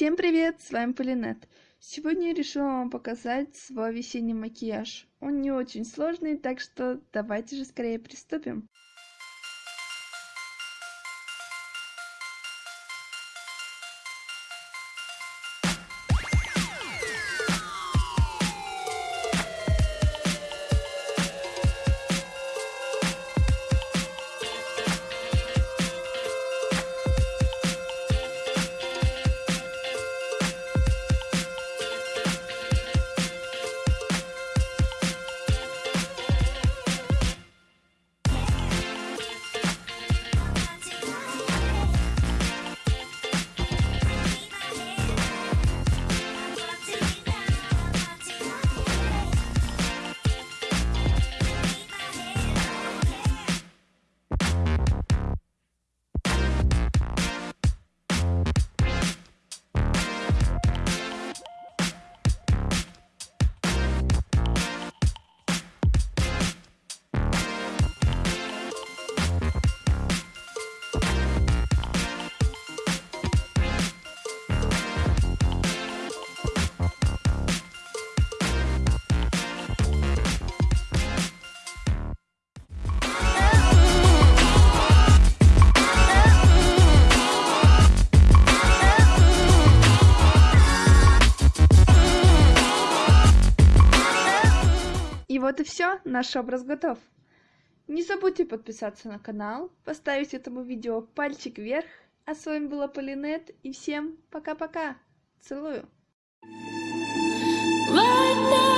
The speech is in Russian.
Всем привет, с вами Полинет. Сегодня я решила вам показать свой весенний макияж. Он не очень сложный, так что давайте же скорее приступим. Вот и все, наш образ готов. Не забудьте подписаться на канал, поставить этому видео пальчик вверх. А с вами была Полинет, и всем пока-пока. Целую. Right now.